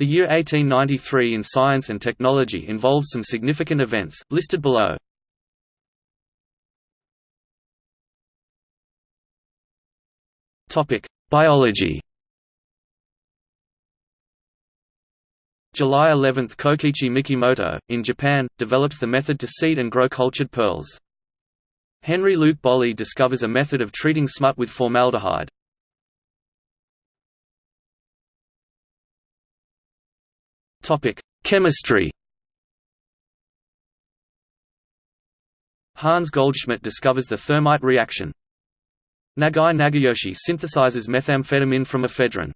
The year 1893 in science and technology involves some significant events, listed below. Biology July 11 – Kokichi Mikimoto, in Japan, develops the method to seed and grow cultured pearls. Henry Luke Bolley discovers a method of treating smut with formaldehyde. Topic: Chemistry. Hans Goldschmidt discovers the thermite reaction. Nagai Nagayoshi synthesizes methamphetamine from ephedrine.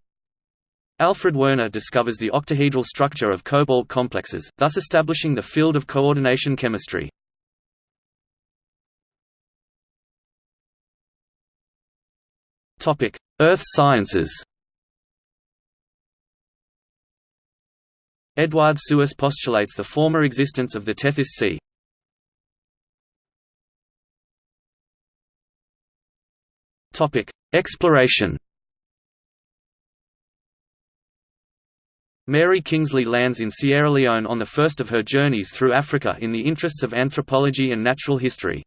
Alfred Werner discovers the octahedral structure of cobalt complexes, thus establishing the field of coordination chemistry. Earth sciences Eduard Suess postulates the former existence of the Tethys Sea. Exploration Mary Kingsley lands in Sierra Leone on the first of her journeys through Africa in the interests of anthropology and natural history.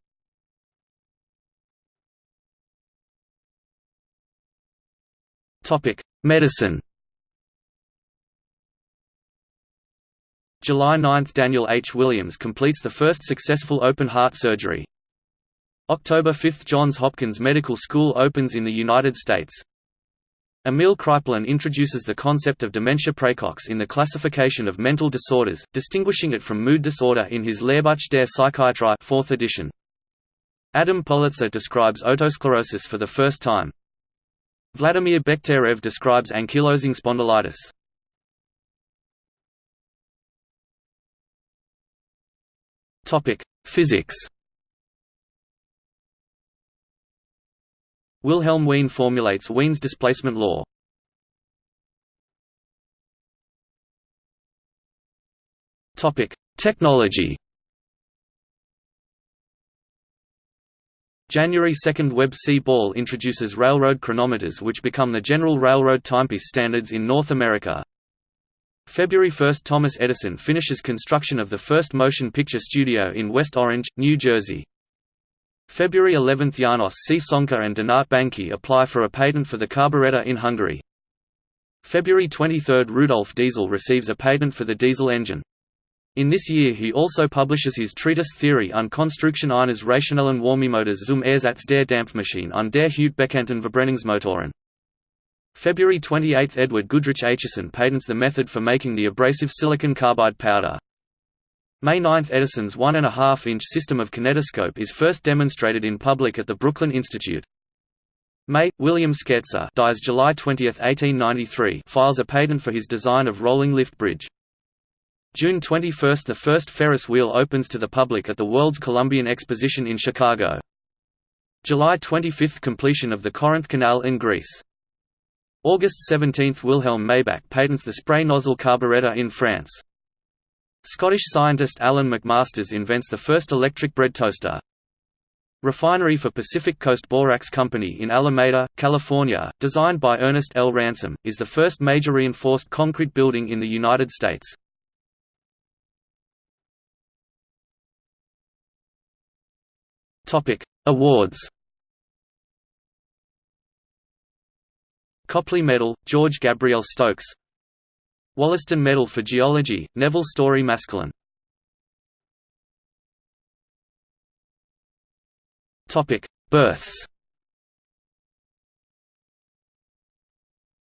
Medicine July 9 – Daniel H. Williams completes the first successful open-heart surgery. October 5 – Johns Hopkins Medical School opens in the United States. Emil Kraepelin introduces the concept of dementia praecox in the classification of mental disorders, distinguishing it from mood disorder in his Lehrbuch der Psychiatrie 4th edition. Adam Politzer describes otosclerosis for the first time. Vladimir Bekhterev describes ankylosing spondylitis. Topic: Physics. Wilhelm Wien formulates Wien's displacement law. Topic: Technology. January 2 Webb C. Ball introduces railroad chronometers which become the general railroad timepiece standards in North America. February 1 – Thomas Edison finishes construction of the first motion picture studio in West Orange, New Jersey. February 11 – Janos C. Sonka and Donat Banki apply for a patent for the carburetor in Hungary. February 23 – Rudolf Diesel receives a patent for the diesel engine. In this year he also publishes his treatise Theorie und Konstruktion eines rationellen Wärmemotors zum Ersatz der Dampfmaschine und der Hauptbekannten Verbrennungsmotoren. February 28 – Edward Goodrich Acheson patents the method for making the abrasive silicon carbide powder. May 9 – Edison's 1.5-inch system of kinetoscope is first demonstrated in public at the Brooklyn Institute. May – William Scherzer dies July 20, 1893 files a patent for his design of rolling lift bridge. June 21 – The first Ferris wheel opens to the public at the World's Columbian Exposition in Chicago. July 25 – Completion of the Corinth Canal in Greece. August 17 – Wilhelm Maybach patents the spray nozzle carburetor in France. Scottish scientist Alan McMasters invents the first electric bread toaster. Refinery for Pacific Coast Borax Company in Alameda, California, designed by Ernest L. Ransom, is the first major reinforced concrete building in the United States. Awards Copley Medal, George Gabriel Stokes Wollaston Medal for Geology, Nevil Story Maskelyne Births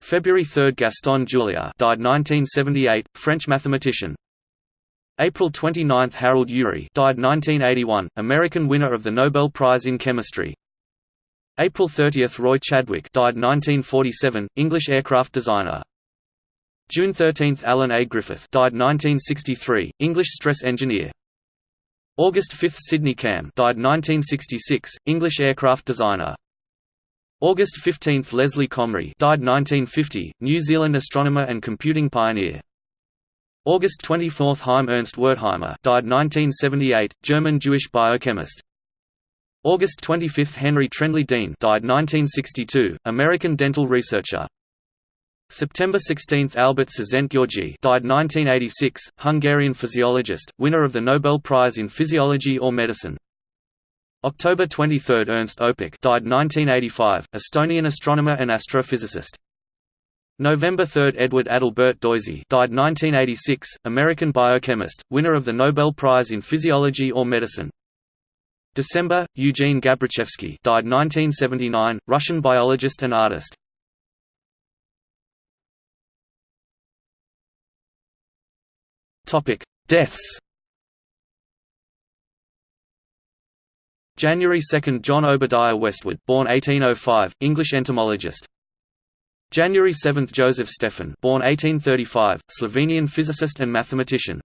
February 3 Gaston Julia died 1978, French mathematician. April 29 Harold Urey died 1981, American winner of the Nobel Prize in Chemistry. April 30 – Roy Chadwick died 1947, English aircraft designer. June 13 – Alan A. Griffith died 1963, English stress engineer. August 5 – Sydney Camm died 1966, English aircraft designer. August 15 – Leslie Comrie died 1950, New Zealand astronomer and computing pioneer. August 24 – Heim Ernst Wertheimer died 1978, German Jewish biochemist. August 25 – Henry Trendley Dean died 1962, American dental researcher. September 16 – Albert Szent-Györgyi died 1986, Hungarian physiologist, winner of the Nobel Prize in Physiology or Medicine. October 23 – Ernst Öpik died 1985, Estonian astronomer and astrophysicist. November 3 – Edward Adalbert Doisy died 1986, American biochemist, winner of the Nobel Prize in Physiology or Medicine. December – Eugene Gabritschevsky died 1979, Russian biologist and artist. Topic: Deaths. January 2 – John Obadiah Westwood born 1805, English entomologist. January 7 – Joseph Stefan born 1835, Slovenian physicist and mathematician.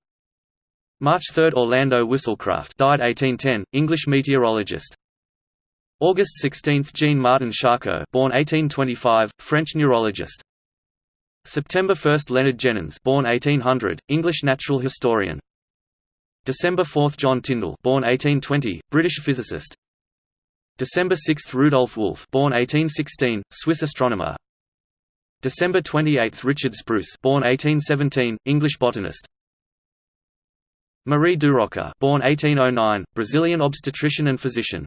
March 3 – Orlando Whistlecraft died 1810, English meteorologist. August 16 – Jean Martin Charcot born 1825, French neurologist. September 1 – Leonard Jenyns born 1800, English natural historian. December 4 – John Tyndall born 1820, British physicist. December 6 – Rudolf Wolf born 1816, Swiss astronomer. December 28 – Richard Spruce born 1817, English botanist. Marie Durocher born 1809, Brazilian obstetrician and physician.